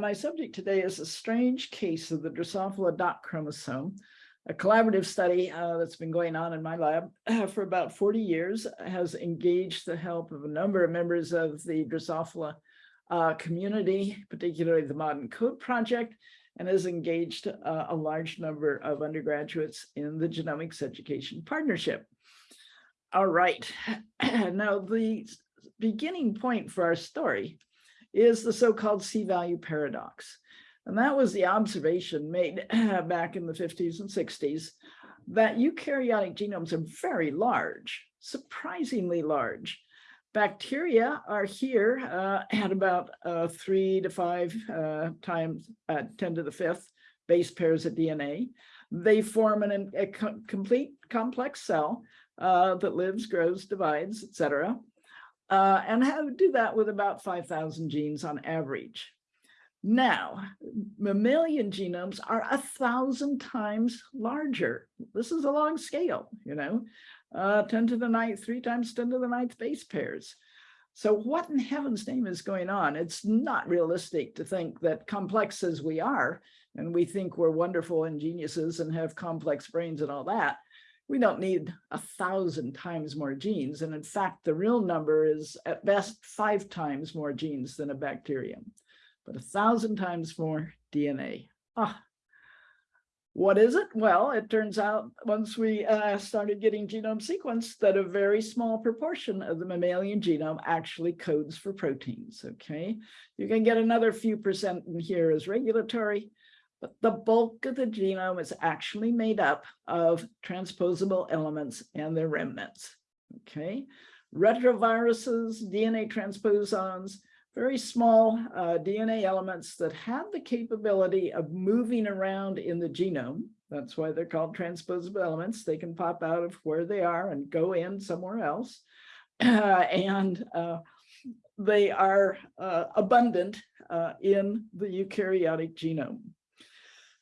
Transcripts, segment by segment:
My subject today is a strange case of the Drosophila dot chromosome, a collaborative study uh, that's been going on in my lab for about 40 years, has engaged the help of a number of members of the Drosophila uh, community, particularly the ModENCODE Project, and has engaged uh, a large number of undergraduates in the Genomics Education Partnership. All right, now the beginning point for our story is the so-called C-value paradox. And that was the observation made back in the 50s and 60s that eukaryotic genomes are very large, surprisingly large. Bacteria are here uh, at about uh, three to five uh, times uh, 10 to the fifth base pairs of DNA. They form an, a co complete complex cell uh, that lives, grows, divides, etc uh, and how to do that with about 5,000 genes on average. Now, mammalian genomes are a thousand times larger. This is a long scale, you know, uh, 10 to the ninth, three times 10 to the ninth base pairs. So what in heaven's name is going on? It's not realistic to think that complex as we are, and we think we're wonderful and geniuses and have complex brains and all that, we don't need a thousand times more genes. And in fact, the real number is at best five times more genes than a bacterium, but a thousand times more DNA. Ah, what is it? Well, it turns out once we uh, started getting genome sequenced that a very small proportion of the mammalian genome actually codes for proteins, okay? You can get another few percent in here as regulatory, but the bulk of the genome is actually made up of transposable elements and their remnants. Okay, retroviruses, DNA transposons, very small uh, DNA elements that have the capability of moving around in the genome. That's why they're called transposable elements. They can pop out of where they are and go in somewhere else. Uh, and uh, they are uh, abundant uh, in the eukaryotic genome.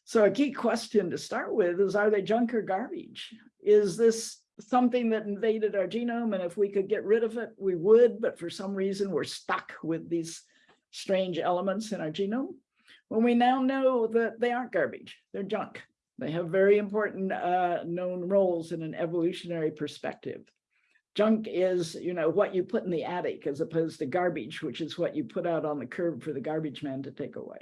So a key question to start with is, are they junk or garbage? Is this something that invaded our genome? And if we could get rid of it, we would, but for some reason we're stuck with these strange elements in our genome. When we now know that they aren't garbage, they're junk. They have very important uh, known roles in an evolutionary perspective. Junk is, you know, what you put in the attic as opposed to garbage, which is what you put out on the curb for the garbage man to take away.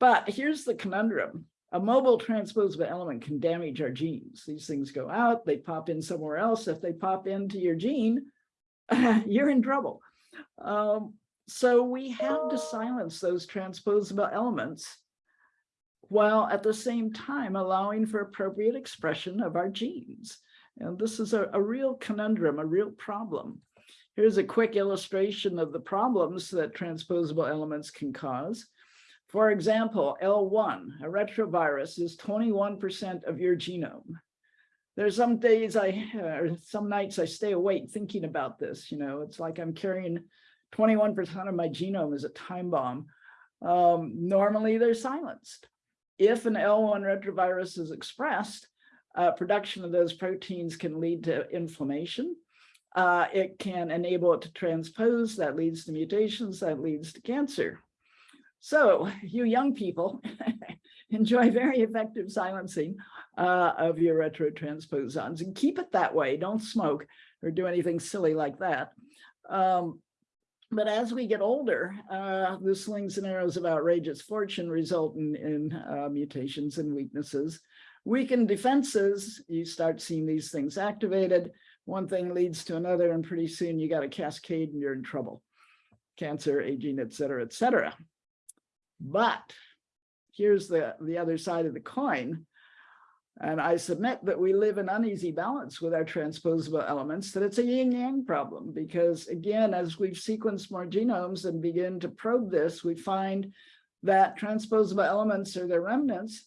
But here's the conundrum. A mobile transposable element can damage our genes. These things go out, they pop in somewhere else. If they pop into your gene, you're in trouble. Um, so we have to silence those transposable elements while at the same time allowing for appropriate expression of our genes. And this is a, a real conundrum, a real problem. Here's a quick illustration of the problems that transposable elements can cause. For example, L1, a retrovirus, is 21% of your genome. There's some days I, or some nights I stay awake thinking about this, you know, it's like I'm carrying 21% of my genome as a time bomb. Um, normally they're silenced. If an L1 retrovirus is expressed, uh, production of those proteins can lead to inflammation. Uh, it can enable it to transpose, that leads to mutations, that leads to cancer. So you young people enjoy very effective silencing uh, of your retrotransposons and keep it that way. Don't smoke or do anything silly like that. Um, but as we get older, uh, the slings and arrows of outrageous fortune result in, in uh, mutations and weaknesses. Weakened defenses, you start seeing these things activated. One thing leads to another, and pretty soon you got a cascade and you're in trouble. Cancer, aging, et cetera, et cetera. But here's the, the other side of the coin. And I submit that we live in uneasy balance with our transposable elements, that it's a yin yang problem, because again, as we've sequenced more genomes and begin to probe this, we find that transposable elements or their remnants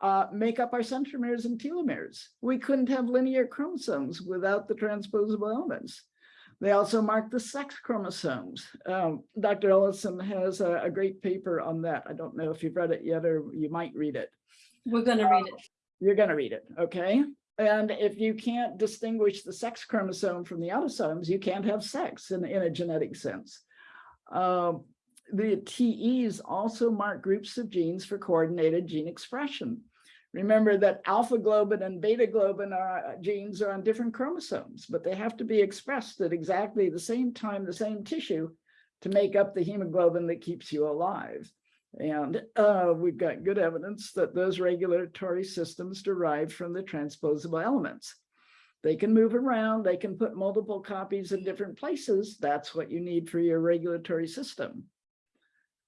uh, make up our centromeres and telomeres. We couldn't have linear chromosomes without the transposable elements. They also mark the sex chromosomes. Um, Dr. Ellison has a, a, great paper on that. I don't know if you've read it yet, or you might read it. We're going to read it. You're going to read it, okay? And if you can't distinguish the sex chromosome from the autosomes, you can't have sex in, in a genetic sense. Um, the TEs also mark groups of genes for coordinated gene expression. Remember that alpha globin and beta globin are, genes are on different chromosomes, but they have to be expressed at exactly the same time, the same tissue to make up the hemoglobin that keeps you alive. And uh, we've got good evidence that those regulatory systems derive from the transposable elements. They can move around, they can put multiple copies in different places. That's what you need for your regulatory system.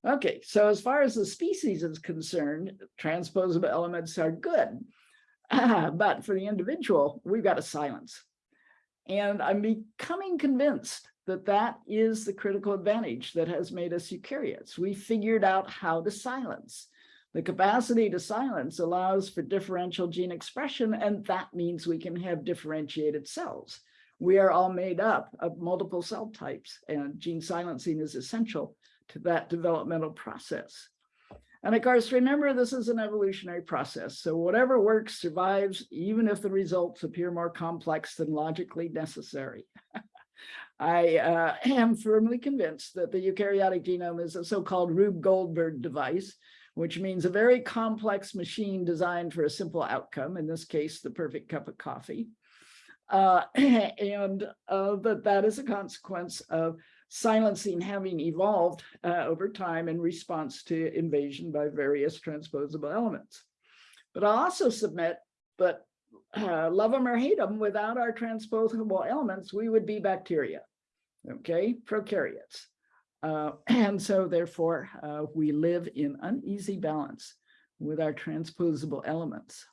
Okay, so as far as the species is concerned, transposable elements are good. but for the individual, we've got to silence. And I'm becoming convinced that that is the critical advantage that has made us eukaryotes. We figured out how to silence. The capacity to silence allows for differential gene expression, and that means we can have differentiated cells. We are all made up of multiple cell types, and gene silencing is essential to that developmental process. And of course, remember, this is an evolutionary process. So whatever works survives, even if the results appear more complex than logically necessary. I uh, am firmly convinced that the eukaryotic genome is a so-called Rube Goldberg device, which means a very complex machine designed for a simple outcome, in this case, the perfect cup of coffee. Uh, and uh, that that is a consequence of silencing having evolved uh, over time in response to invasion by various transposable elements. But I'll also submit that uh, love them or hate them, without our transposable elements, we would be bacteria, okay, prokaryotes. Uh, and so therefore, uh, we live in uneasy balance with our transposable elements.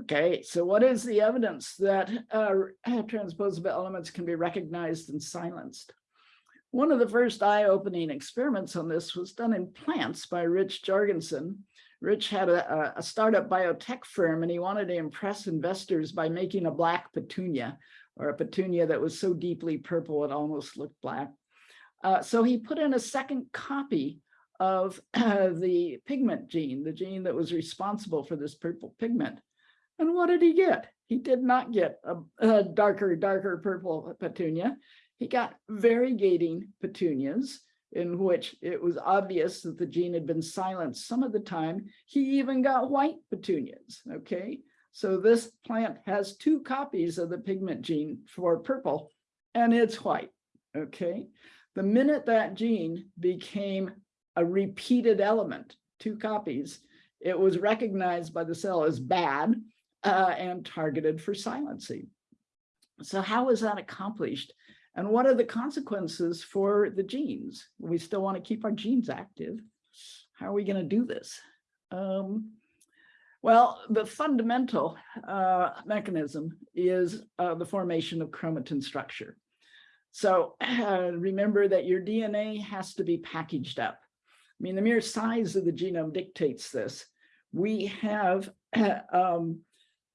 Okay, so what is the evidence that uh, transposable elements can be recognized and silenced? One of the first eye-opening experiments on this was done in plants by Rich Jorgensen. Rich had a, a startup biotech firm and he wanted to impress investors by making a black petunia or a petunia that was so deeply purple it almost looked black. Uh, so he put in a second copy of uh, the pigment gene, the gene that was responsible for this purple pigment. And what did he get? He did not get a, a darker, darker purple petunia. He got variegating petunias in which it was obvious that the gene had been silenced some of the time. He even got white petunias, okay? So this plant has two copies of the pigment gene for purple, and it's white, okay? The minute that gene became a repeated element, two copies, it was recognized by the cell as bad uh, and targeted for silencing. So how is that accomplished? And what are the consequences for the genes? We still want to keep our genes active. How are we going to do this? Um, well, the fundamental uh, mechanism is uh, the formation of chromatin structure. So uh, remember that your DNA has to be packaged up. I mean, the mere size of the genome dictates this. We have um,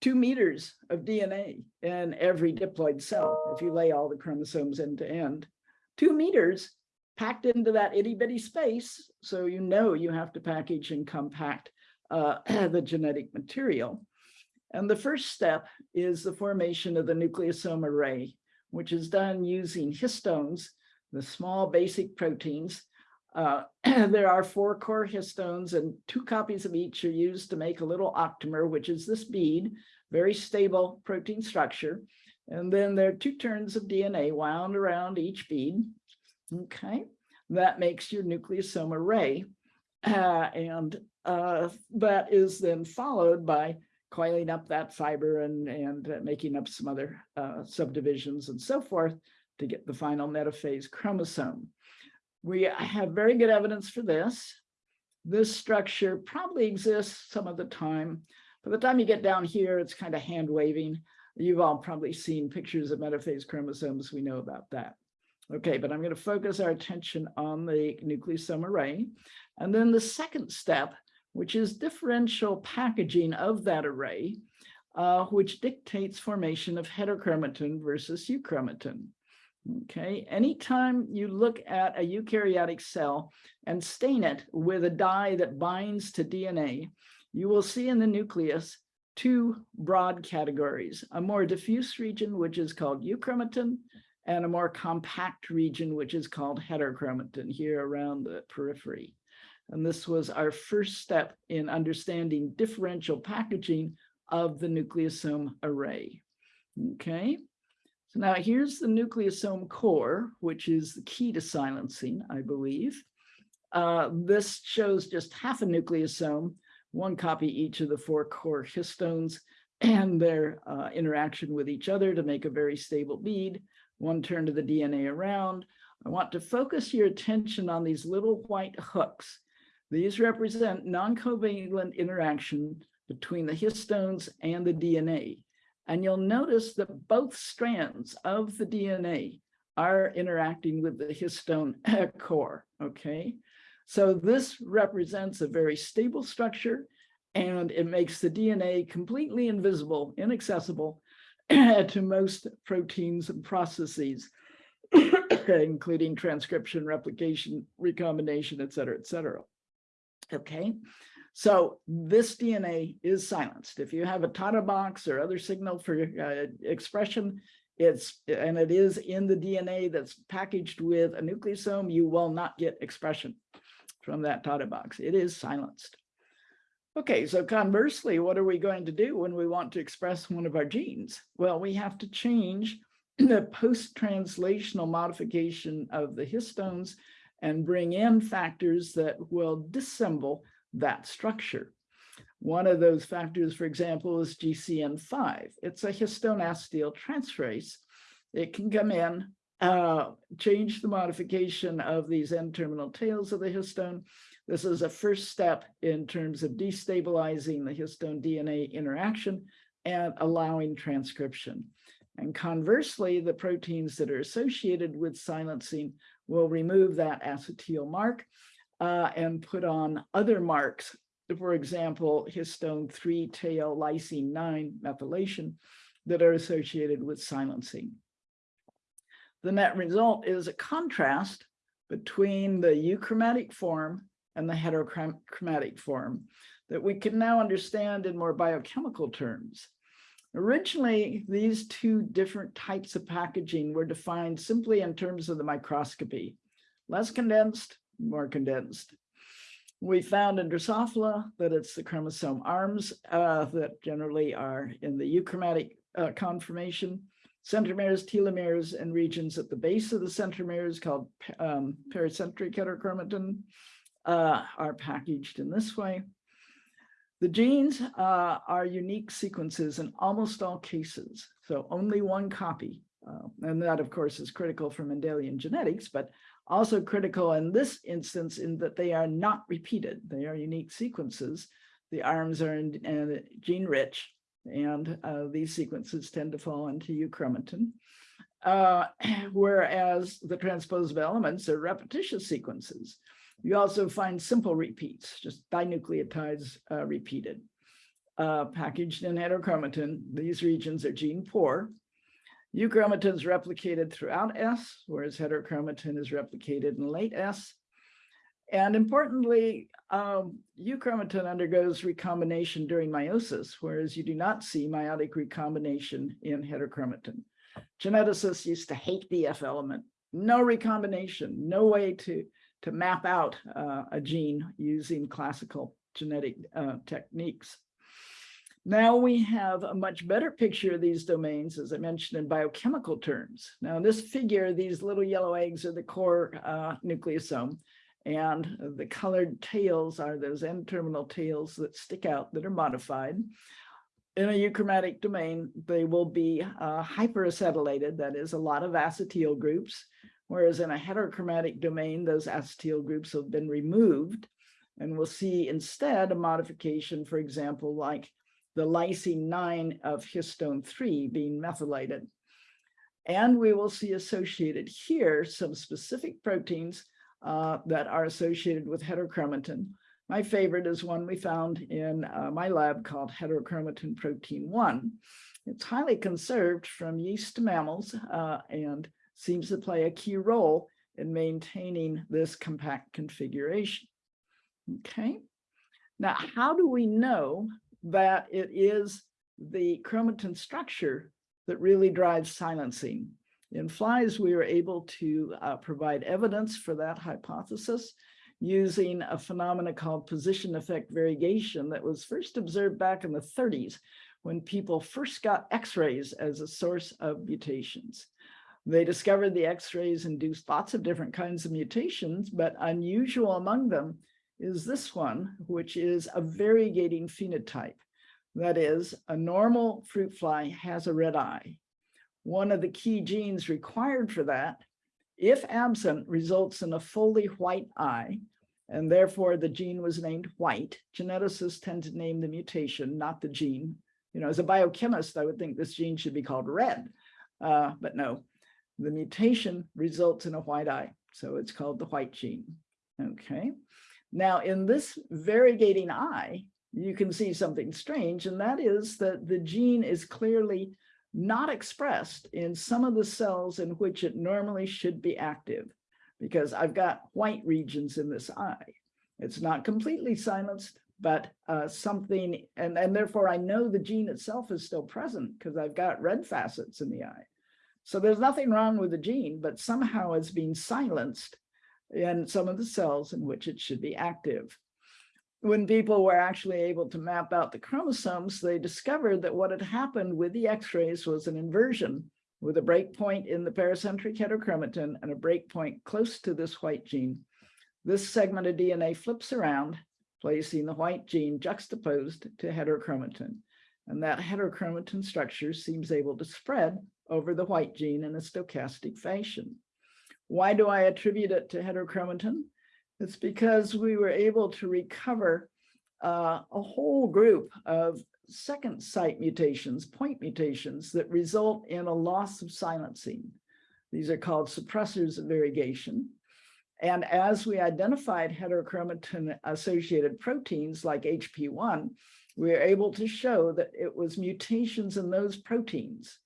two meters of DNA in every diploid cell, if you lay all the chromosomes end to end. Two meters packed into that itty bitty space, so you know you have to package and compact uh, the genetic material. And the first step is the formation of the nucleosome array which is done using histones, the small basic proteins. Uh, there are four core histones and two copies of each are used to make a little octamer, which is this bead, very stable protein structure. And then there are two turns of DNA wound around each bead. Okay, that makes your nucleosome array. Uh, and uh, that is then followed by coiling up that fiber and, and uh, making up some other uh, subdivisions and so forth to get the final metaphase chromosome. We have very good evidence for this. This structure probably exists some of the time. By the time you get down here, it's kind of hand waving. You've all probably seen pictures of metaphase chromosomes. We know about that. Okay, but I'm going to focus our attention on the nucleosome array. And then the second step which is differential packaging of that array, uh, which dictates formation of heterochromatin versus euchromatin. Okay, anytime you look at a eukaryotic cell and stain it with a dye that binds to DNA, you will see in the nucleus two broad categories, a more diffuse region, which is called euchromatin, and a more compact region, which is called heterochromatin here around the periphery. And this was our first step in understanding differential packaging of the nucleosome array. Okay, so now here's the nucleosome core, which is the key to silencing, I believe. Uh, this shows just half a nucleosome, one copy each of the four core histones and their uh, interaction with each other to make a very stable bead, one turn to the DNA around. I want to focus your attention on these little white hooks. These represent non-covalent interaction between the histones and the DNA. And you'll notice that both strands of the DNA are interacting with the histone core, okay? So this represents a very stable structure and it makes the DNA completely invisible, inaccessible to most proteins and processes, including transcription, replication, recombination, et cetera, et cetera. Okay, so this DNA is silenced. If you have a Tata box or other signal for uh, expression, it's and it is in the DNA that's packaged with a nucleosome, you will not get expression from that Tata box. It is silenced. Okay, so conversely, what are we going to do when we want to express one of our genes? Well, we have to change the post-translational modification of the histones and bring in factors that will dissemble that structure. One of those factors, for example, is GCN5. It's a histone acetyl transferase. It can come in, uh, change the modification of these N-terminal tails of the histone. This is a first step in terms of destabilizing the histone DNA interaction and allowing transcription. And conversely, the proteins that are associated with silencing will remove that acetyl mark uh, and put on other marks, for example, histone 3 tail lysine 9 methylation that are associated with silencing. The net result is a contrast between the euchromatic form and the heterochromatic form that we can now understand in more biochemical terms. Originally, these two different types of packaging were defined simply in terms of the microscopy, less condensed, more condensed. We found in Drosophila that it's the chromosome arms uh, that generally are in the euchromatic uh, conformation, centromeres, telomeres, and regions at the base of the centromeres called um, pericentric heterochromatin uh, are packaged in this way. The genes uh, are unique sequences in almost all cases, so only one copy. Uh, and that, of course, is critical for Mendelian genetics, but also critical in this instance in that they are not repeated. They are unique sequences. The arms are in, gene rich, and uh, these sequences tend to fall into euchromatin. Uh, whereas the transposable elements are repetitious sequences. You also find simple repeats, just dinucleotides uh, repeated. Uh, packaged in heterochromatin, these regions are gene poor. Euchromatin is replicated throughout S, whereas heterochromatin is replicated in late S. And importantly, um, euchromatin undergoes recombination during meiosis, whereas you do not see meiotic recombination in heterochromatin. Geneticists used to hate the F element. No recombination, no way to to map out uh, a gene using classical genetic uh, techniques. Now we have a much better picture of these domains, as I mentioned in biochemical terms. Now in this figure, these little yellow eggs are the core uh, nucleosome, and the colored tails are those N-terminal tails that stick out that are modified. In a euchromatic domain, they will be uh, hyperacetylated, that is a lot of acetyl groups, Whereas in a heterochromatic domain, those acetyl groups have been removed. And we'll see instead a modification, for example, like the lysine 9 of histone 3 being methylated. And we will see associated here some specific proteins uh, that are associated with heterochromatin. My favorite is one we found in uh, my lab called heterochromatin protein 1. It's highly conserved from yeast to mammals uh, and seems to play a key role in maintaining this compact configuration. Okay, now how do we know that it is the chromatin structure that really drives silencing? In flies, we were able to uh, provide evidence for that hypothesis using a phenomena called position effect variegation that was first observed back in the 30s when people first got x-rays as a source of mutations. They discovered the x-rays induced lots of different kinds of mutations, but unusual among them is this one, which is a variegating phenotype. That is, a normal fruit fly has a red eye. One of the key genes required for that, if absent, results in a fully white eye, and therefore the gene was named white. Geneticists tend to name the mutation, not the gene. You know, as a biochemist, I would think this gene should be called red, uh, but no, the mutation results in a white eye. So it's called the white gene. Okay. Now in this variegating eye, you can see something strange, and that is that the gene is clearly not expressed in some of the cells in which it normally should be active, because I've got white regions in this eye. It's not completely silenced, but uh, something, and, and therefore I know the gene itself is still present because I've got red facets in the eye. So there's nothing wrong with the gene, but somehow it's being silenced in some of the cells in which it should be active. When people were actually able to map out the chromosomes, they discovered that what had happened with the x-rays was an inversion with a breakpoint in the pericentric heterochromatin and a breakpoint close to this white gene. This segment of DNA flips around, placing the white gene juxtaposed to heterochromatin. And that heterochromatin structure seems able to spread over the white gene in a stochastic fashion. Why do I attribute it to heterochromatin? It's because we were able to recover uh, a whole group of second site mutations, point mutations that result in a loss of silencing. These are called suppressors of variegation. And as we identified heterochromatin associated proteins like HP1, we were able to show that it was mutations in those proteins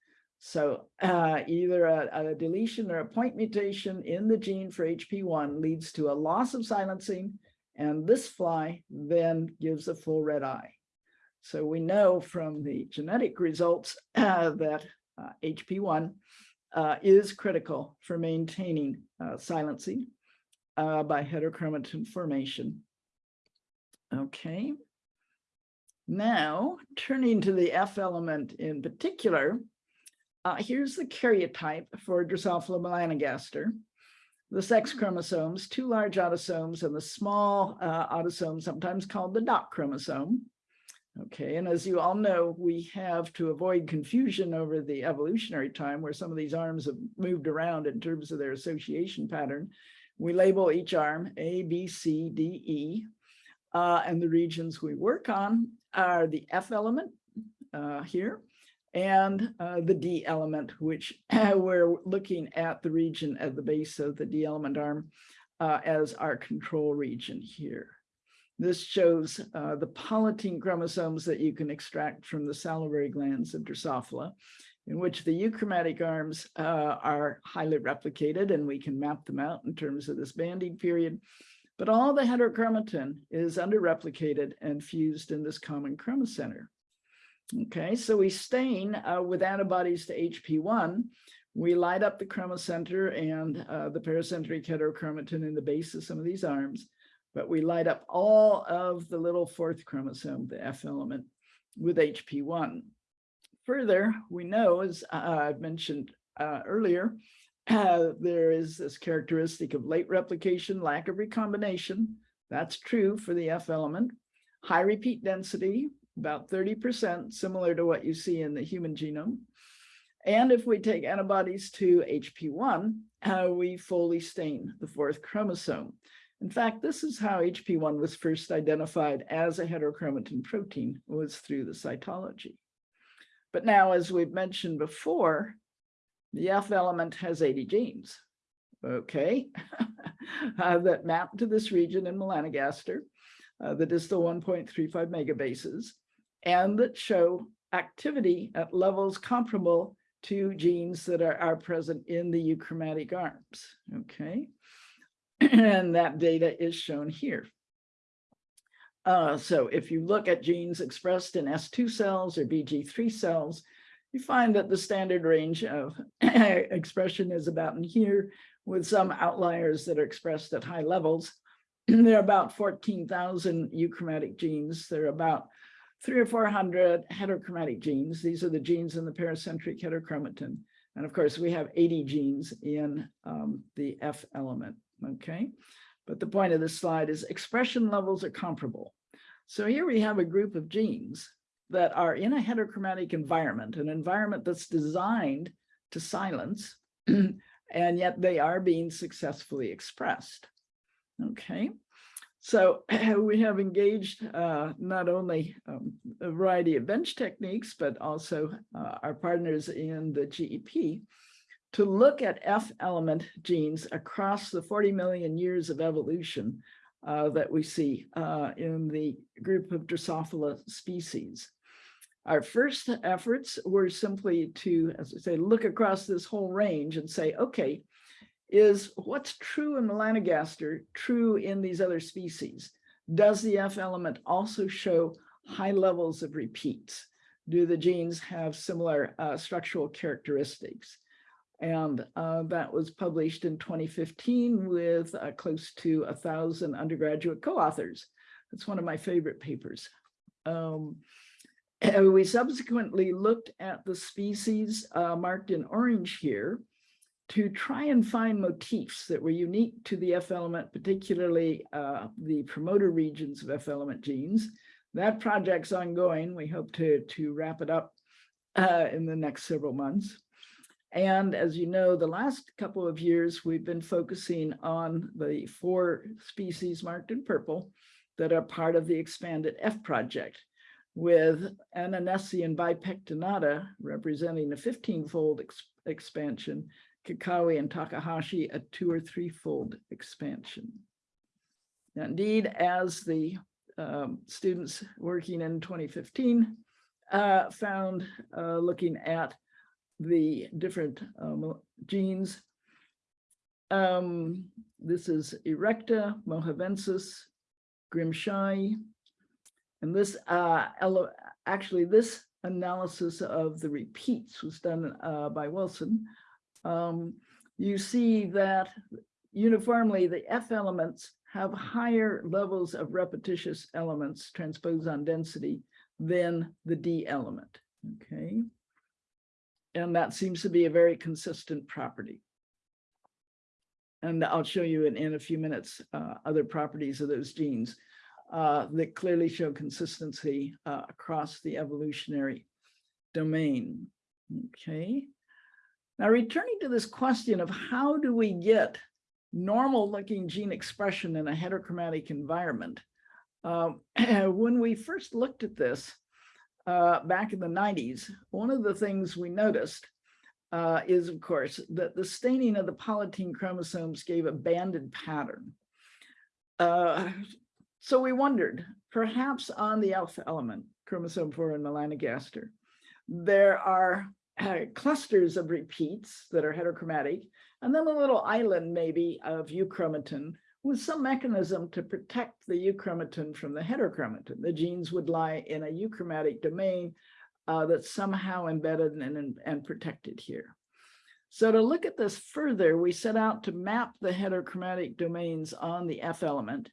so uh, either a, a, deletion or a point mutation in the gene for HP1 leads to a loss of silencing, and this fly then gives a full red eye. So we know from the genetic results uh, that uh, HP1 uh, is critical for maintaining uh, silencing uh, by heterochromatin formation. Okay. Now, turning to the F element in particular, uh, here's the karyotype for Drosophila melanogaster. The sex chromosomes, two large autosomes and the small uh, autosome, sometimes called the dot chromosome. Okay, and as you all know, we have to avoid confusion over the evolutionary time where some of these arms have moved around in terms of their association pattern. We label each arm A, B, C, D, E, uh, and the regions we work on are the F element uh, here, and uh, the D element, which we're looking at the region at the base of the D element arm uh, as our control region here. This shows uh, the polytene chromosomes that you can extract from the salivary glands of Drosophila, in which the euchromatic arms uh, are highly replicated, and we can map them out in terms of this banding period. But all the heterochromatin is underreplicated and fused in this common chromocenter. Okay, so we stain uh, with antibodies to HP1. We light up the chromocenter and uh, the pericentric heterochromatin in the base of some of these arms, but we light up all of the little fourth chromosome, the F element, with HP1. Further, we know, as uh, I've mentioned uh, earlier, uh, there is this characteristic of late replication, lack of recombination. That's true for the F element. High repeat density, about 30%, similar to what you see in the human genome. And if we take antibodies to HP1, uh, we fully stain the fourth chromosome. In fact, this is how HP1 was first identified as a heterochromatin protein was through the cytology. But now, as we've mentioned before, the F element has 80 genes, okay, uh, that map to this region in melanogaster, uh, the distal 1.35 megabases and that show activity at levels comparable to genes that are, are present in the euchromatic arms, okay? and that data is shown here. Uh, so if you look at genes expressed in S2 cells or BG3 cells, you find that the standard range of expression is about in here with some outliers that are expressed at high levels. there are about 14,000 euchromatic genes. There are about three or 400 heterochromatic genes. These are the genes in the pericentric heterochromatin. And of course, we have 80 genes in um, the F element, okay? But the point of this slide is expression levels are comparable. So here we have a group of genes that are in a heterochromatic environment, an environment that's designed to silence, and yet they are being successfully expressed. Okay, so we have engaged uh, not only um, a variety of bench techniques, but also uh, our partners in the GEP to look at F element genes across the 40 million years of evolution uh, that we see uh, in the group of Drosophila species. Our first efforts were simply to, as I say, look across this whole range and say, okay, is what's true in melanogaster true in these other species? Does the F element also show high levels of repeats? Do the genes have similar uh, structural characteristics? And uh, that was published in 2015 with uh, close to a thousand undergraduate co-authors. That's one of my favorite papers. Um, we subsequently looked at the species uh, marked in orange here to try and find motifs that were unique to the F element, particularly uh, the promoter regions of F element genes. That project's ongoing. We hope to, to wrap it up uh, in the next several months. And as you know, the last couple of years, we've been focusing on the four species marked in purple that are part of the expanded F project with ananassae bipectinata representing a 15-fold ex expansion kikkawai and takahashii a two or threefold expansion. Indeed, as the um, students working in 2015 uh, found uh, looking at the different um, genes. Um, this is Erecta, Mojavensis, Grimshaw, and this uh, actually this analysis of the repeats was done uh, by Wilson um, you see that uniformly the F elements have higher levels of repetitious elements transposon density than the D element, okay? And that seems to be a very consistent property. And I'll show you in, in a few minutes uh, other properties of those genes uh, that clearly show consistency uh, across the evolutionary domain. Okay. Now, returning to this question of how do we get normal looking gene expression in a heterochromatic environment? Um, when we first looked at this uh, back in the 90s, one of the things we noticed uh, is, of course, that the staining of the polytene chromosomes gave a banded pattern. Uh, so we wondered, perhaps on the F element, chromosome 4 in melanogaster, there are uh, clusters of repeats that are heterochromatic, and then a little island maybe of euchromatin with some mechanism to protect the euchromatin from the heterochromatin. The genes would lie in a euchromatic domain uh, that's somehow embedded and, and, and protected here. So to look at this further, we set out to map the heterochromatic domains on the F element.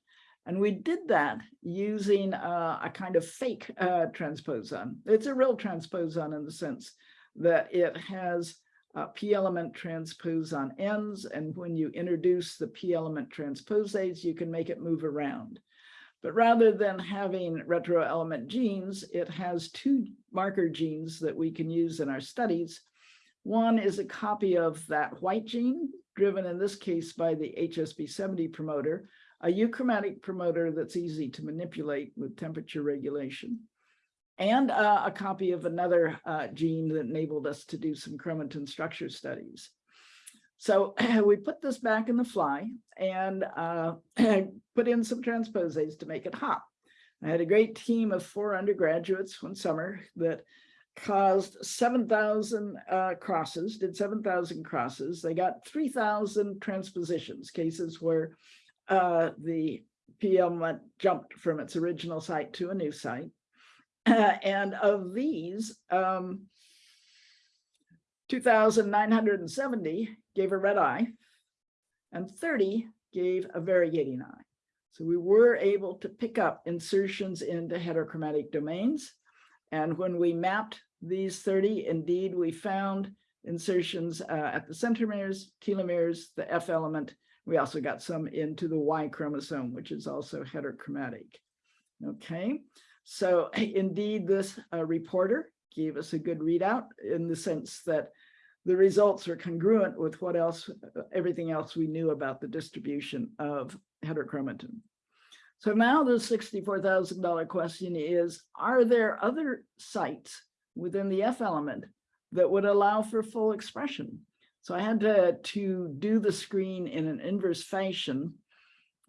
And we did that using uh, a kind of fake uh, transposon. It's a real transposon in the sense that it has uh, p element transposon ends. And when you introduce the p element transposase, you can make it move around. But rather than having retro element genes, it has two marker genes that we can use in our studies. One is a copy of that white gene, driven in this case by the HSP70 promoter, a euchromatic promoter that's easy to manipulate with temperature regulation and uh, a copy of another uh, gene that enabled us to do some chromatin structure studies. So we put this back in the fly and uh, put in some transposase to make it hop. I had a great team of four undergraduates one summer that caused 7,000 uh, crosses, did 7,000 crosses. They got 3,000 transpositions, cases where uh, the PM jumped from its original site to a new site. and of these, um, two thousand nine hundred and seventy gave a red eye, and thirty gave a variegating eye. So we were able to pick up insertions into heterochromatic domains. And when we mapped these 30, indeed, we found insertions uh, at the centromeres, telomeres, the F element. We also got some into the Y chromosome, which is also heterochromatic. Okay, so indeed, this uh, reporter gave us a good readout in the sense that the results are congruent with what else, everything else we knew about the distribution of heterochromatin. So now the $64,000 question is, are there other sites within the F element that would allow for full expression? So I had to, to do the screen in an inverse fashion.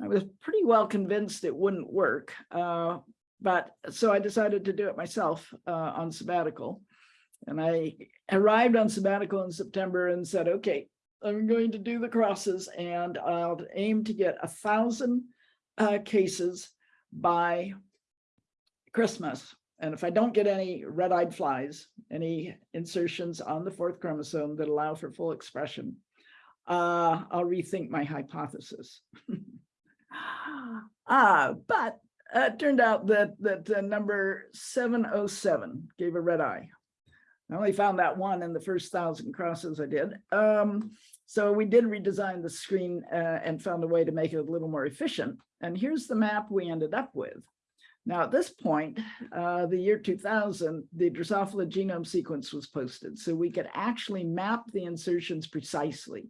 I was pretty well convinced it wouldn't work, uh, but so I decided to do it myself uh, on sabbatical. And I arrived on sabbatical in September and said, okay, I'm going to do the crosses and I'll aim to get a thousand uh, cases by Christmas. And if I don't get any red-eyed flies, any insertions on the fourth chromosome that allow for full expression, uh, I'll rethink my hypothesis. uh, but uh, it turned out that that uh, number 707 gave a red eye. I only found that one in the first thousand crosses I did. Um, so we did redesign the screen uh, and found a way to make it a little more efficient. And here's the map we ended up with. Now, at this point, uh, the year 2000, the Drosophila genome sequence was posted. So we could actually map the insertions precisely.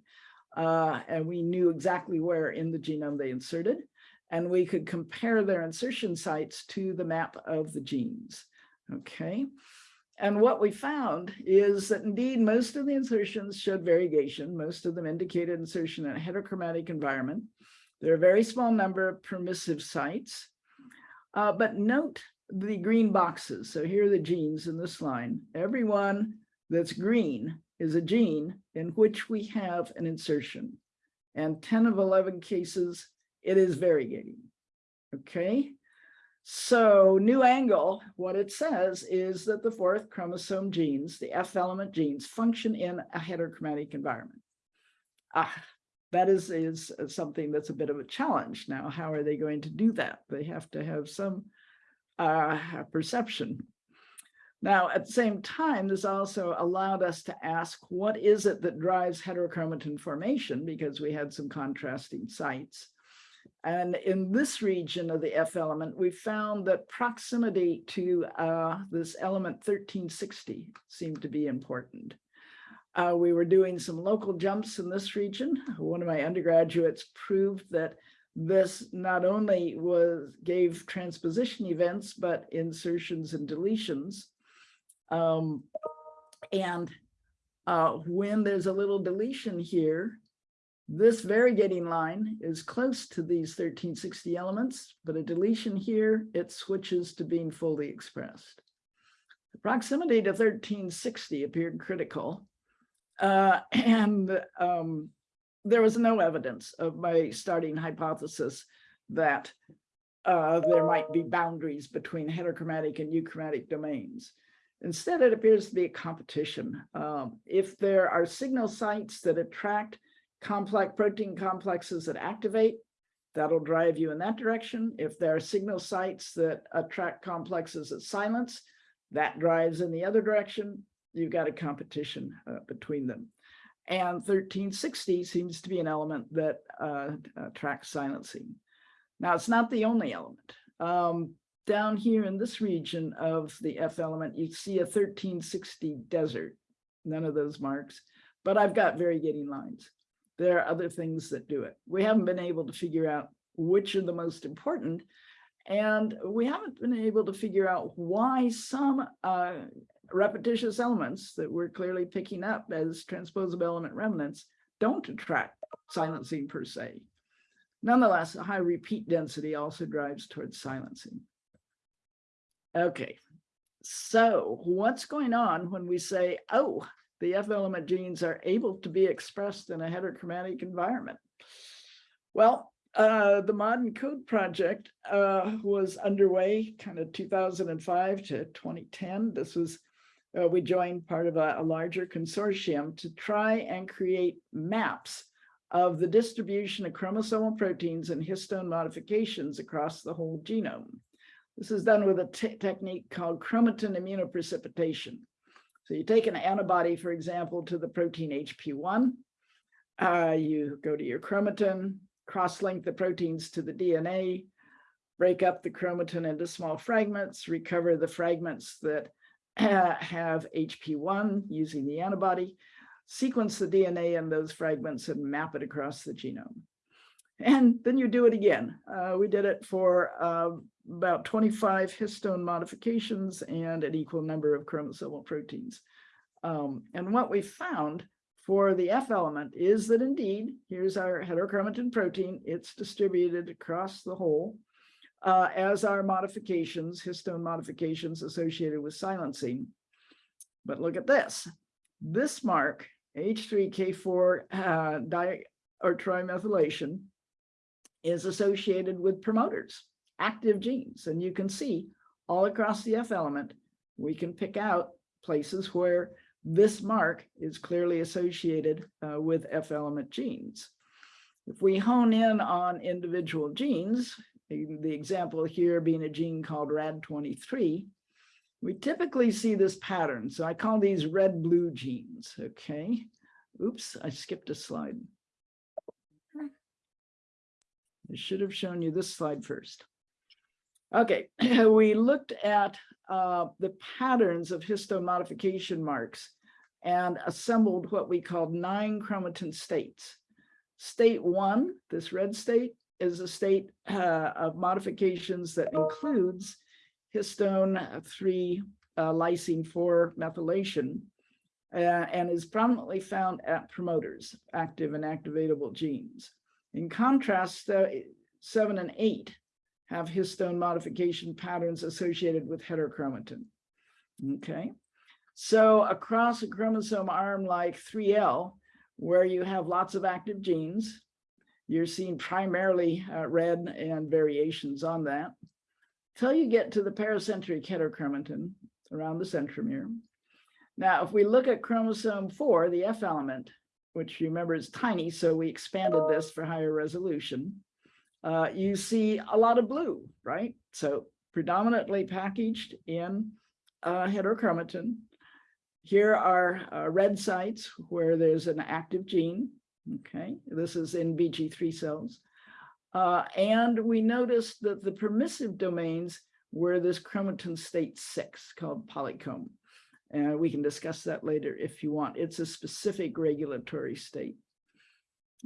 Uh, and we knew exactly where in the genome they inserted. And we could compare their insertion sites to the map of the genes. Okay. And what we found is that indeed most of the insertions showed variegation. Most of them indicated insertion in a heterochromatic environment. There are a very small number of permissive sites. Uh, but note the green boxes. So here are the genes in this line. Everyone that's green is a gene in which we have an insertion. And 10 of 11 cases, it is variegating. Okay. So new angle, what it says is that the fourth chromosome genes, the F element genes, function in a heterochromatic environment. Ah, that is, is something that's a bit of a challenge. Now, how are they going to do that? They have to have some uh, perception. Now, at the same time, this also allowed us to ask, what is it that drives heterochromatin formation? Because we had some contrasting sites. And in this region of the F element, we found that proximity to uh, this element 1360 seemed to be important. Uh, we were doing some local jumps in this region. One of my undergraduates proved that this not only was gave transposition events, but insertions and deletions. Um, and uh, when there's a little deletion here, this variegating line is close to these 1360 elements, but a deletion here, it switches to being fully expressed. The proximity to 1360 appeared critical, uh, and um, there was no evidence of my starting hypothesis that uh, there might be boundaries between heterochromatic and euchromatic domains. Instead, it appears to be a competition. Um, if there are signal sites that attract complex protein complexes that activate, that'll drive you in that direction. If there are signal sites that attract complexes that silence, that drives in the other direction. You've got a competition uh, between them. And 1360 seems to be an element that uh, attracts silencing. Now, it's not the only element. Um, down here in this region of the F element, you see a 1360 desert, none of those marks, but I've got variegating lines there are other things that do it. We haven't been able to figure out which are the most important. And we haven't been able to figure out why some uh, repetitious elements that we're clearly picking up as transposable element remnants don't attract silencing per se. Nonetheless, a high repeat density also drives towards silencing. Okay, so what's going on when we say, oh, the F element genes are able to be expressed in a heterochromatic environment. Well, uh, the ModENCODE project uh, was underway kind of 2005 to 2010. This was uh, we joined part of a, a larger consortium to try and create maps of the distribution of chromosomal proteins and histone modifications across the whole genome. This is done with a technique called chromatin immunoprecipitation. So you take an antibody, for example, to the protein HP1, uh, you go to your chromatin, cross-link the proteins to the DNA, break up the chromatin into small fragments, recover the fragments that have HP1 using the antibody, sequence the DNA in those fragments and map it across the genome. And then you do it again. Uh, we did it for uh, about 25 histone modifications and an equal number of chromosomal proteins. Um, and what we found for the F element is that indeed, here's our heterochromatin protein. It's distributed across the whole uh, as are modifications, histone modifications associated with silencing. But look at this. This mark, H3K4 uh, di or trimethylation, is associated with promoters, active genes. And you can see all across the F element, we can pick out places where this mark is clearly associated uh, with F element genes. If we hone in on individual genes, the example here being a gene called RAD23, we typically see this pattern. So I call these red blue genes. Okay. Oops, I skipped a slide. I should have shown you this slide first. Okay, we looked at uh, the patterns of histone modification marks and assembled what we called nine chromatin states. State one, this red state, is a state uh, of modifications that includes histone 3 uh, lysine 4 methylation uh, and is prominently found at promoters, active and activatable genes. In contrast, uh, 7 and 8 have histone modification patterns associated with heterochromatin. Okay, so across a chromosome arm like 3L, where you have lots of active genes, you're seeing primarily uh, red and variations on that. Till you get to the pericentric heterochromatin around the centromere. Now, if we look at chromosome 4, the F element, which you remember is tiny, so we expanded this for higher resolution, uh, you see a lot of blue, right? So predominantly packaged in uh, heterochromatin. Here are uh, red sites where there's an active gene. Okay, this is in BG3 cells. Uh, and we noticed that the permissive domains were this chromatin state six called polycomb. And we can discuss that later if you want. It's a specific regulatory state.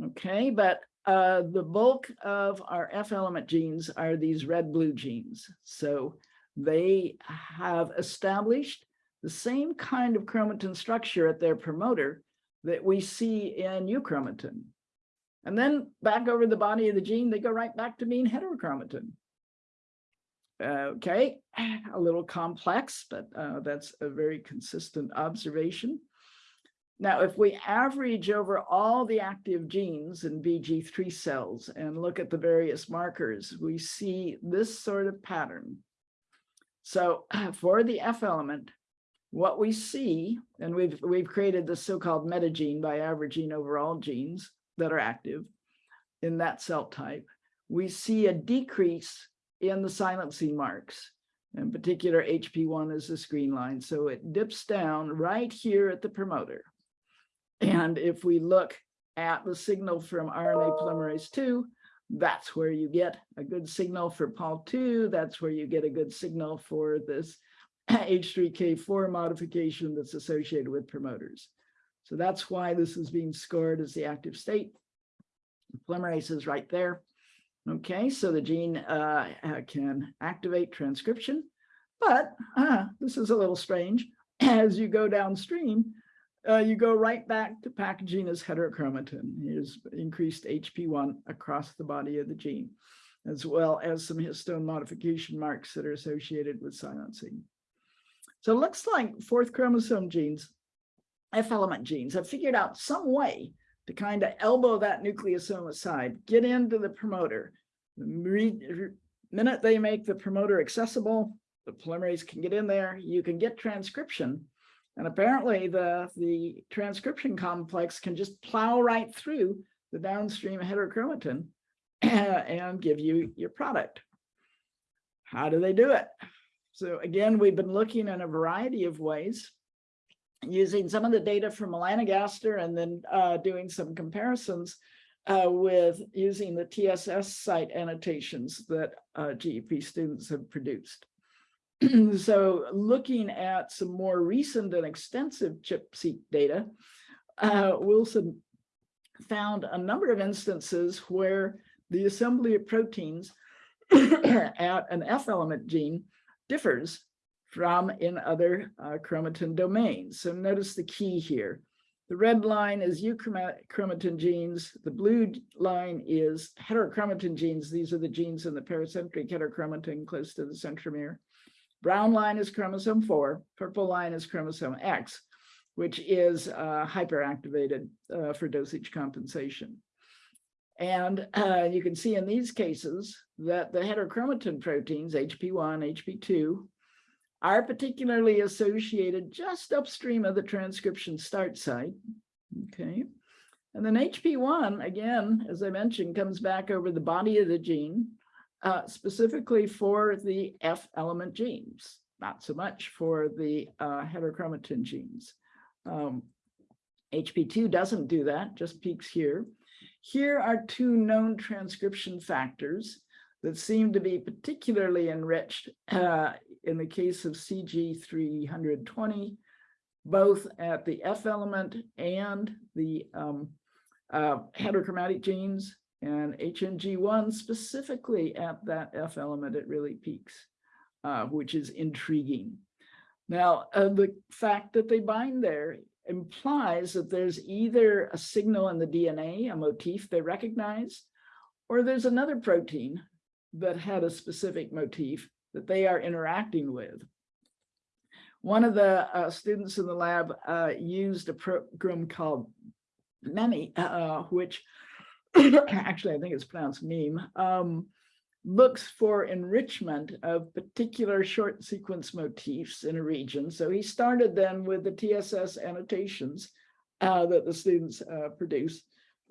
Okay, but uh, the bulk of our F element genes are these red-blue genes. So they have established the same kind of chromatin structure at their promoter that we see in euchromatin. And then back over the body of the gene, they go right back to being heterochromatin. Okay, a little complex, but uh, that's a very consistent observation. Now, if we average over all the active genes in BG3 cells and look at the various markers, we see this sort of pattern. So for the F element, what we see, and we've, we've created the so-called metagene by averaging over all genes that are active in that cell type, we see a decrease in the silencing marks. In particular, HP1 is the screen line. So it dips down right here at the promoter. And if we look at the signal from RNA polymerase 2, that's where you get a good signal for POL2. That's where you get a good signal for this H3K4 modification that's associated with promoters. So that's why this is being scored as the active state. Polymerase is right there. Okay, so the gene uh, uh, can activate transcription, but uh, this is a little strange. As you go downstream, uh, you go right back to packaging as heterochromatin. Here's increased HP1 across the body of the gene, as well as some histone modification marks that are associated with silencing. So it looks like fourth chromosome genes, F element genes, have figured out some way to kind of elbow that nucleosome aside, get into the promoter. The minute they make the promoter accessible, the polymerase can get in there, you can get transcription, And apparently the, the transcription complex can just plow right through the downstream heterochromatin and give you your product. How do they do it? So again, we've been looking in a variety of ways using some of the data from melanogaster and then uh, doing some comparisons uh, with using the TSS site annotations that uh, GEP students have produced. so looking at some more recent and extensive ChIP-seq data, uh, Wilson found a number of instances where the assembly of proteins at an F element gene differs from in other uh, chromatin domains. So notice the key here. The red line is euchromatin genes. The blue line is heterochromatin genes. These are the genes in the pericentric heterochromatin close to the centromere. Brown line is chromosome 4. Purple line is chromosome X, which is uh, hyperactivated uh, for dosage compensation. And uh, you can see in these cases that the heterochromatin proteins, HP1, HP2, are particularly associated just upstream of the transcription start site. Okay. And then HP1, again, as I mentioned, comes back over the body of the gene, uh, specifically for the F element genes, not so much for the uh, heterochromatin genes. Um, HP2 doesn't do that, just peaks here. Here are two known transcription factors that seem to be particularly enriched uh, in the case of CG320, both at the F element and the um, uh, heterochromatic genes and HNG1 specifically at that F element, it really peaks, uh, which is intriguing. Now, uh, the fact that they bind there implies that there's either a signal in the DNA, a motif they recognize, or there's another protein that had a specific motif that they are interacting with. One of the uh, students in the lab uh, used a program called Memi, uh, which actually I think it's pronounced meme, um, looks for enrichment of particular short sequence motifs in a region. So he started then with the TSS annotations uh, that the students uh, produce.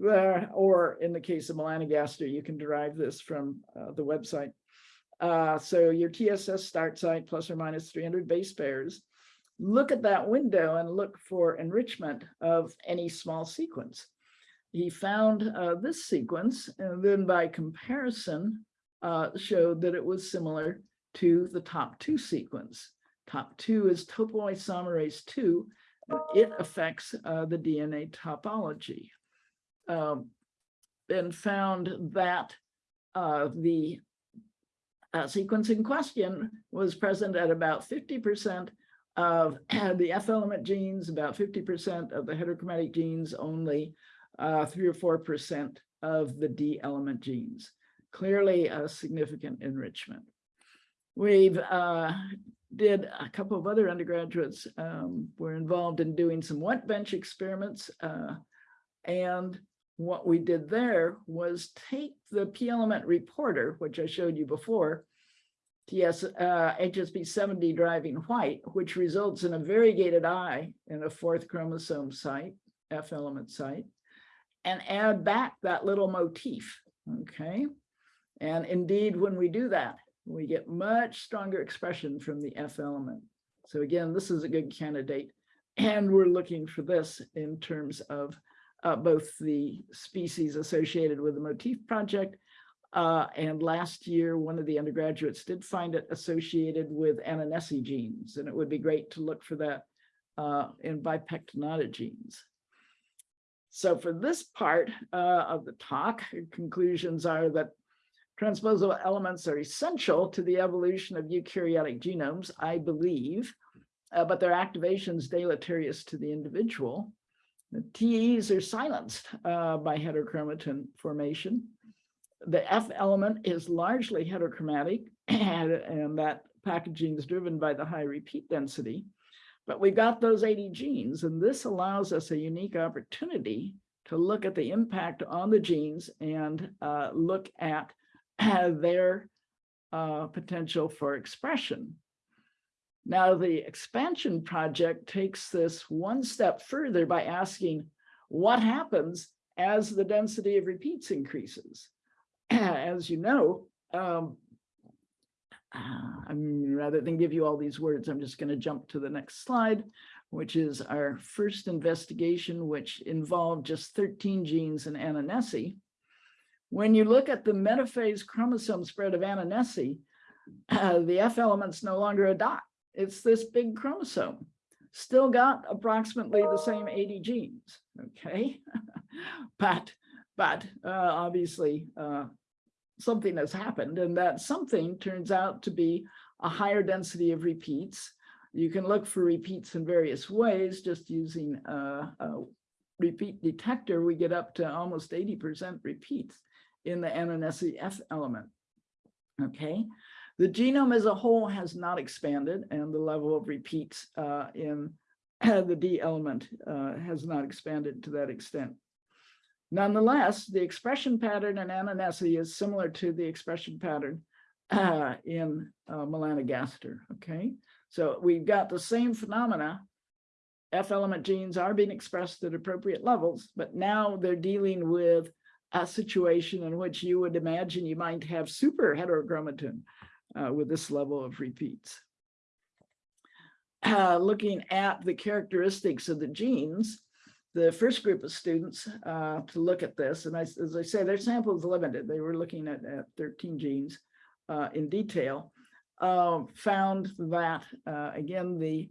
Uh, or in the case of melanogaster, you can derive this from uh, the website. Uh, so your TSS start site plus or minus 300 base pairs. Look at that window and look for enrichment of any small sequence. He found uh, this sequence and then by comparison uh, showed that it was similar to the top two sequence. Top two is topoisomerase 2, and it affects uh, the DNA topology. Um, and found that uh, the uh, sequence in question was present at about 50% of the F element genes, about 50% of the heterochromatic genes, only uh, three or 4% of the D element genes clearly a significant enrichment. We've uh, did a couple of other undergraduates um, were involved in doing some wet bench experiments. Uh, and what we did there was take the P element reporter, which I showed you before, TS uh, HSP 70 driving white, which results in a variegated eye in a fourth chromosome site, F element site, and add back that little motif, okay? And indeed, when we do that, we get much stronger expression from the F element. So again, this is a good candidate. And we're looking for this in terms of uh, both the species associated with the motif project. Uh, and last year, one of the undergraduates did find it associated with ananassae genes, and it would be great to look for that uh, in bipectinata genes. So for this part uh, of the talk, conclusions are that Transposable elements are essential to the evolution of eukaryotic genomes, I believe, uh, but their activation is deleterious to the individual. TEs are silenced uh, by heterochromatin formation. The F element is largely heterochromatic, and, and that packaging is driven by the high repeat density. But we've got those 80 genes, and this allows us a unique opportunity to look at the impact on the genes and uh, look at their uh, potential for expression. Now, the expansion project takes this one step further by asking what happens as the density of repeats increases. As you know, um, I'm rather than give you all these words, I'm just going to jump to the next slide, which is our first investigation, which involved just 13 genes in ananassae. When you look at the metaphase chromosome spread of ananassae, uh, the F element's no longer a dot. It's this big chromosome. Still got approximately the same 80 genes, okay? but but uh, obviously uh, something has happened and that something turns out to be a higher density of repeats. You can look for repeats in various ways, just using a, a repeat detector, we get up to almost 80% repeats in the F element. Okay, the genome as a whole has not expanded and the level of repeats uh, in the D element uh, has not expanded to that extent. Nonetheless, the expression pattern in ananassae is similar to the expression pattern uh, in melanogaster, okay? So we've got the same phenomena. F element genes are being expressed at appropriate levels, but now they're dealing with a situation in which you would imagine you might have super heterochromatin uh, with this level of repeats. Uh, looking at the characteristics of the genes, the first group of students uh, to look at this, and I, as I say, their sample is limited. They were looking at, at 13 genes uh, in detail, uh, found that, uh, again, the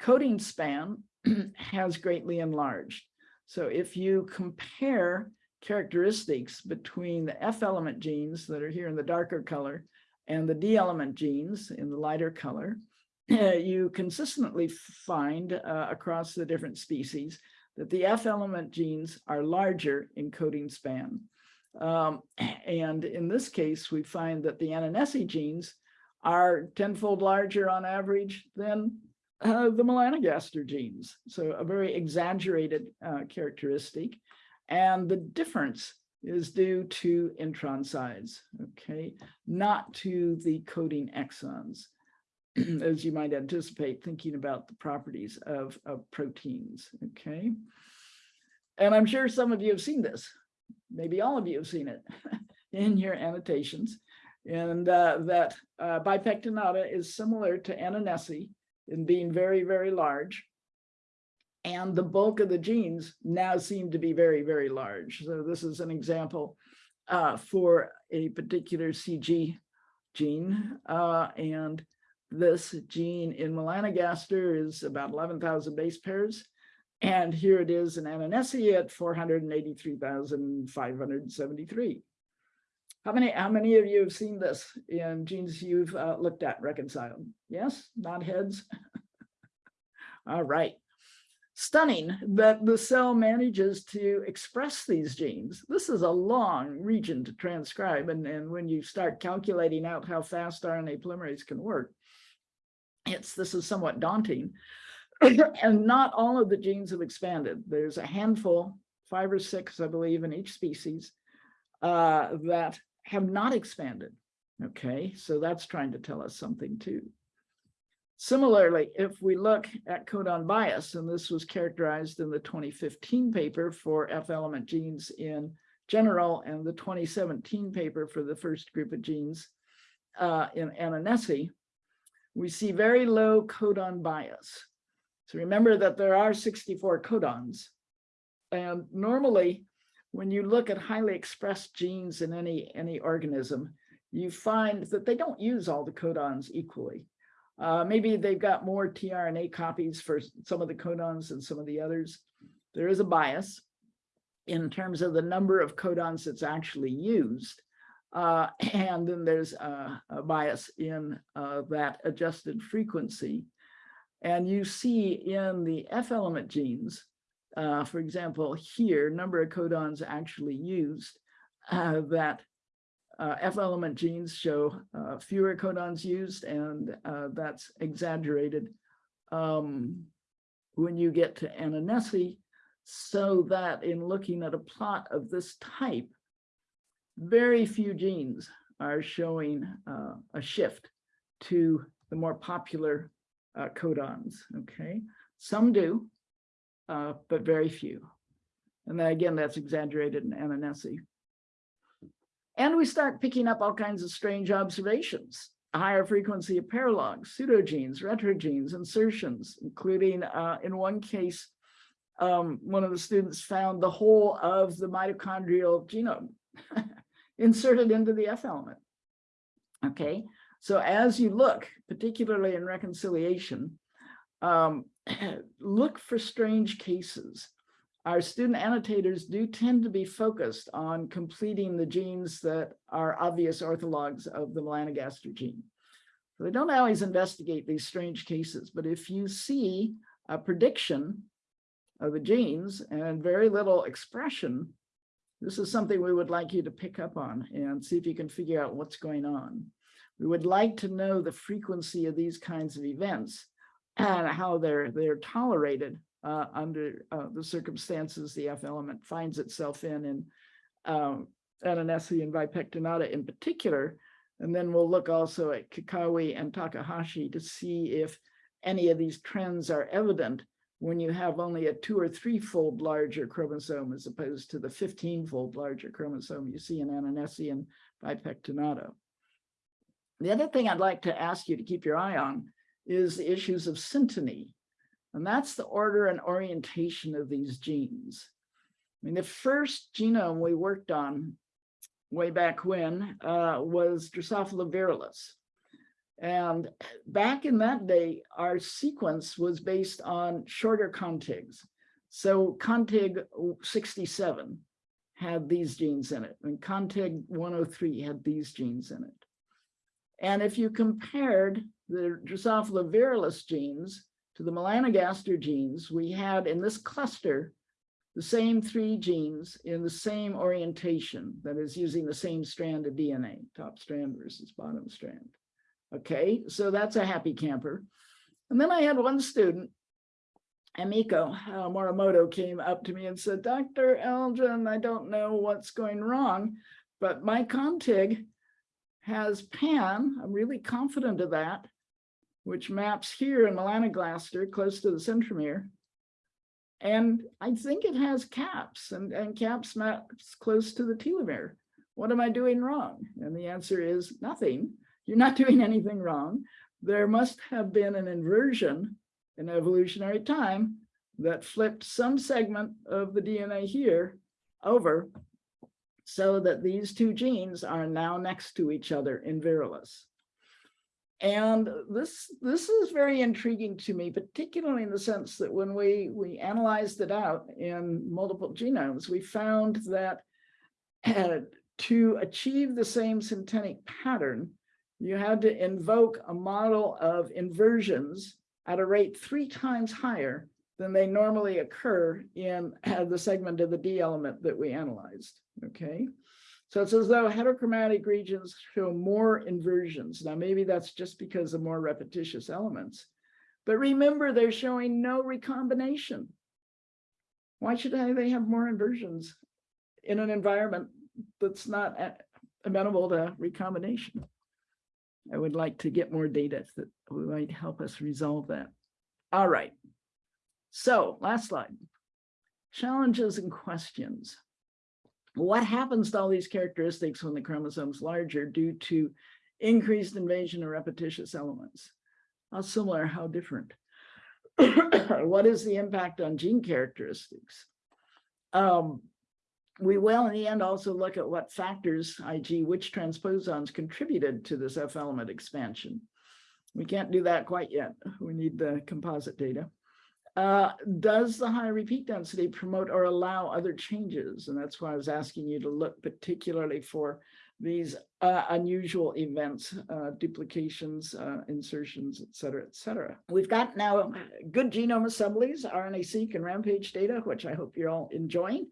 coding span has greatly enlarged. So if you compare characteristics between the F element genes that are here in the darker color and the D element genes in the lighter color, you consistently find uh, across the different species that the F element genes are larger in coding span. Um, and in this case, we find that the ananassae genes are tenfold larger on average than uh, the melanogaster genes. So a very exaggerated uh, characteristic. And the difference is due to intron size, okay, not to the coding exons. as you might anticipate, thinking about the properties of, of proteins, okay? And I'm sure some of you have seen this. Maybe all of you have seen it in your annotations. And uh, that uh, bipectinata is similar to ananassae in being very, very large. And the bulk of the genes now seem to be very, very large. So this is an example uh, for a particular CG gene. Uh, and this gene in melanogaster is about 11,000 base pairs. And here it is in ananassae at 483,573. How many, how many of you have seen this in genes you've uh, looked at reconciled? Yes, not heads. All right. Stunning that the cell manages to express these genes. This is a long region to transcribe. And, and when you start calculating out how fast RNA polymerase can work, it's this is somewhat daunting. and not all of the genes have expanded. There's a handful, five or six, I believe, in each species uh, that have not expanded. Okay, so that's trying to tell us something too. Similarly, if we look at codon bias, and this was characterized in the 2015 paper for F element genes in general, and the 2017 paper for the first group of genes uh, in ananassae, we see very low codon bias. So remember that there are 64 codons. And normally, when you look at highly expressed genes in any, any organism, you find that they don't use all the codons equally. Uh, maybe they've got more tRNA copies for some of the codons than some of the others. There is a bias in terms of the number of codons that's actually used. Uh, and then there's a, a bias in uh, that adjusted frequency. And you see in the F element genes, uh, for example, here, number of codons actually used, uh, that uh, F element genes show uh, fewer codons used, and that's exaggerated um, when you get to ananassae, so that in looking at a plot of this type, very few genes are showing uh, a shift to the more popular uh, codons, okay? Some do, uh, but very few. And then again, that's exaggerated in ananassae. And we start picking up all kinds of strange observations, higher frequency of paralogs, pseudogenes, retrogenes, insertions, including uh, in one case, um, one of the students found the whole of the mitochondrial genome inserted into the F element. Okay, so as you look, particularly in reconciliation, um, look for strange cases. Our student annotators do tend to be focused on completing the genes that are obvious orthologs of the melanogaster gene. So they don't always investigate these strange cases, but if you see a prediction of the genes and very little expression, this is something we would like you to pick up on and see if you can figure out what's going on. We would like to know the frequency of these kinds of events and how they're they're tolerated uh, under uh, the circumstances the F element finds itself in, in um, and bipectinata in particular. And then we'll look also at kikkawai and takahashii to see if any of these trends are evident when you have only a two or three-fold larger chromosome as opposed to the 15-fold larger chromosome you see in ananassae and bipectinata. The other thing I'd like to ask you to keep your eye on is the issues of synteny. And that's the order and orientation of these genes. I mean, the first genome we worked on way back when uh, was Drosophila virilis. And back in that day, our sequence was based on shorter contigs. So contig 67 had these genes in it, and contig 103 had these genes in it. And if you compared the Drosophila virilis genes to the melanogaster genes, we had in this cluster the same three genes in the same orientation, that is using the same strand of DNA, top strand versus bottom strand. Okay, so that's a happy camper. And then I had one student, Amiko uh, Morimoto came up to me and said, Dr. Elgin, I don't know what's going wrong, but my contig has PAN, I'm really confident of that, which maps here in melanogaster close to the centromere. And I think it has caps and, and caps maps close to the telomere. What am I doing wrong? And the answer is nothing. You're not doing anything wrong. There must have been an inversion in evolutionary time that flipped some segment of the DNA here over so that these two genes are now next to each other in virilis. And this, this is very intriguing to me, particularly in the sense that when we, we analyzed it out in multiple genomes, we found that uh, to achieve the same syntenic pattern, you had to invoke a model of inversions at a rate three times higher than they normally occur in uh, the segment of the D element that we analyzed, okay? So it's as though heterochromatic regions show more inversions. Now, maybe that's just because of more repetitious elements, but remember they're showing no recombination. Why should they have more inversions in an environment that's not amenable to recombination? I would like to get more data that might help us resolve that. All right. So last slide. Challenges and questions. What happens to all these characteristics when the chromosome's larger due to increased invasion of repetitious elements? How similar, how different? what is the impact on gene characteristics? Um, we will in the end also look at what factors, i.g. which transposons contributed to this F element expansion. We can't do that quite yet. We need the composite data. Uh, does the high repeat density promote or allow other changes? And that's why I was asking you to look particularly for these uh, unusual events, uh, duplications, uh, insertions, et cetera, et cetera. We've got now good genome assemblies, RNA-seq and rampage data, which I hope you're all enjoying.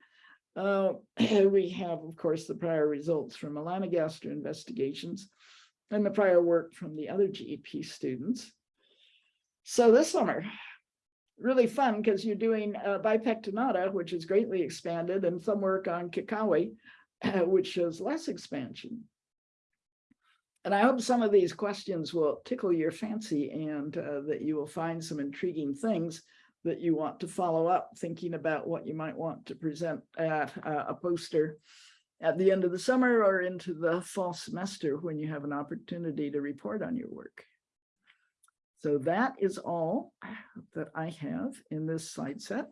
Uh, we have, of course, the prior results from melanogaster investigations and the prior work from the other GEP students. So this summer, really fun because you're doing uh, bipectinata, which is greatly expanded, and some work on kikkawai, which shows less expansion. And I hope some of these questions will tickle your fancy and uh, that you will find some intriguing things that you want to follow up, thinking about what you might want to present at uh, a poster at the end of the summer or into the fall semester when you have an opportunity to report on your work. So that is all that I have in this slide set.